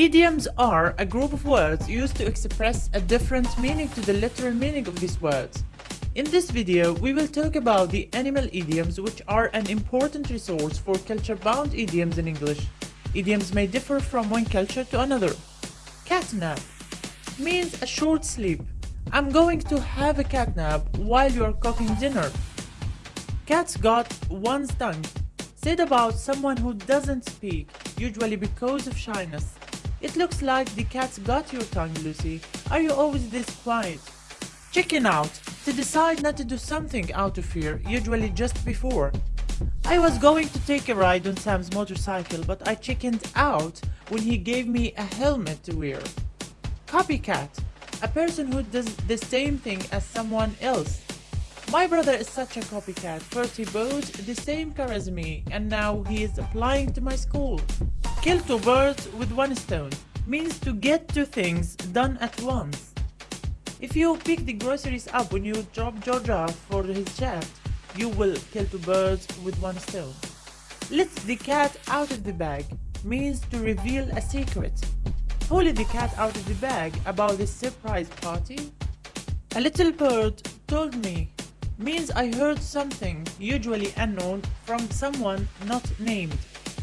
Idioms are a group of words used to express a different meaning to the literal meaning of these words. In this video, we will talk about the animal idioms which are an important resource for culture-bound idioms in English. Idioms may differ from one culture to another. Catnap means a short sleep. I'm going to have a catnap while you're cooking dinner. Cat's got one tongue. Said about someone who doesn't speak, usually because of shyness. It looks like the cat's got your tongue, Lucy. Are you always this quiet? Chicken out. To decide not to do something out of fear, usually just before. I was going to take a ride on Sam's motorcycle, but I chickened out when he gave me a helmet to wear. Copycat. A person who does the same thing as someone else. My brother is such a copycat. First he bought the same car as me, and now he is applying to my school. Kill two birds with one stone means to get two things done at once. If you pick the groceries up when you drop George off for his shaft, you will kill two birds with one stone. Let the cat out of the bag means to reveal a secret. Pulling the cat out of the bag about this surprise party? A little bird told me means I heard something, usually unknown, from someone not named.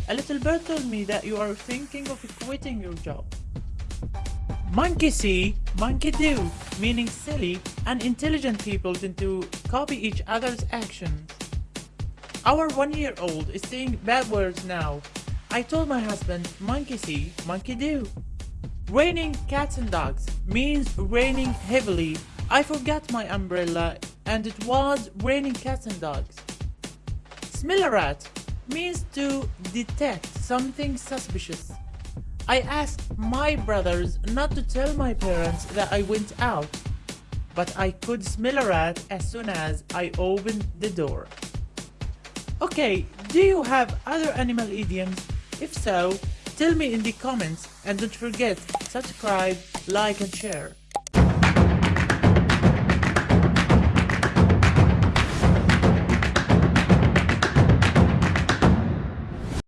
A little bird told me that you are thinking of quitting your job. Monkey see, monkey do, meaning silly and intelligent people tend to copy each other's actions. Our one-year-old is saying bad words now. I told my husband, monkey see, monkey do. Raining cats and dogs means raining heavily. I forgot my umbrella and it was raining cats and dogs. Smell a rat means to detect something suspicious. I asked my brothers not to tell my parents that I went out, but I could smell a rat as soon as I opened the door. Okay, do you have other animal idioms? If so, tell me in the comments and don't forget, subscribe, like and share.